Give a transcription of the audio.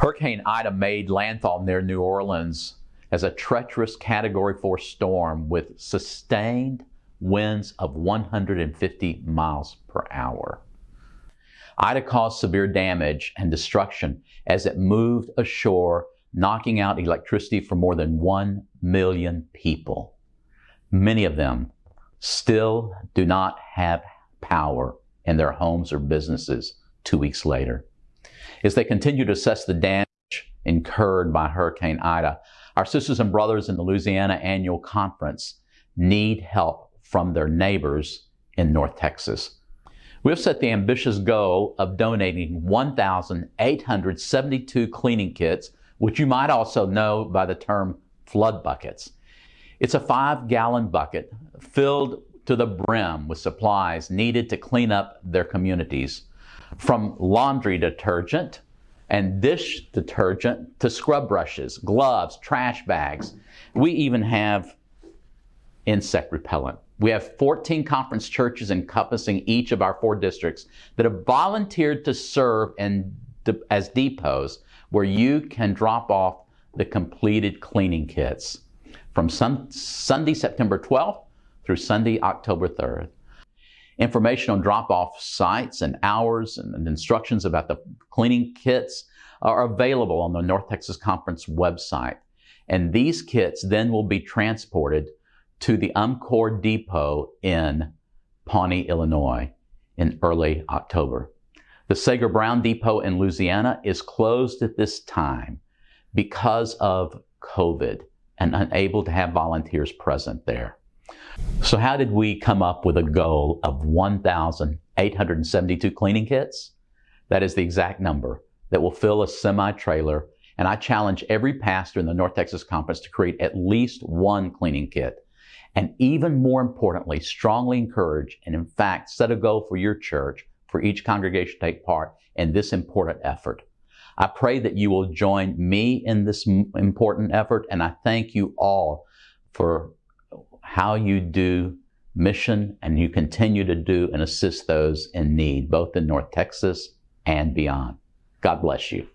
Hurricane Ida made landfall near New Orleans as a treacherous Category 4 storm with sustained winds of 150 miles per hour. Ida caused severe damage and destruction as it moved ashore, knocking out electricity for more than 1 million people. Many of them still do not have power in their homes or businesses two weeks later. As they continue to assess the damage incurred by Hurricane Ida, our sisters and brothers in the Louisiana Annual Conference need help from their neighbors in North Texas. We've set the ambitious goal of donating 1,872 cleaning kits, which you might also know by the term flood buckets. It's a five gallon bucket filled to the brim with supplies needed to clean up their communities, from laundry detergent and dish detergent to scrub brushes, gloves, trash bags. We even have insect repellent. We have 14 conference churches encompassing each of our four districts that have volunteered to serve in, as depots where you can drop off the completed cleaning kits from sun, Sunday, September 12th through Sunday, October 3rd. Information on drop-off sites and hours and instructions about the cleaning kits are available on the North Texas Conference website. And these kits then will be transported to the UMCOR depot in Pawnee, Illinois in early October. The Sager Brown Depot in Louisiana is closed at this time because of COVID and unable to have volunteers present there. So how did we come up with a goal of 1,872 cleaning kits? That is the exact number that will fill a semi-trailer. And I challenge every pastor in the North Texas Conference to create at least one cleaning kit. And even more importantly, strongly encourage and in fact set a goal for your church, for each congregation to take part in this important effort. I pray that you will join me in this important effort, and I thank you all for how you do mission and you continue to do and assist those in need, both in North Texas and beyond. God bless you.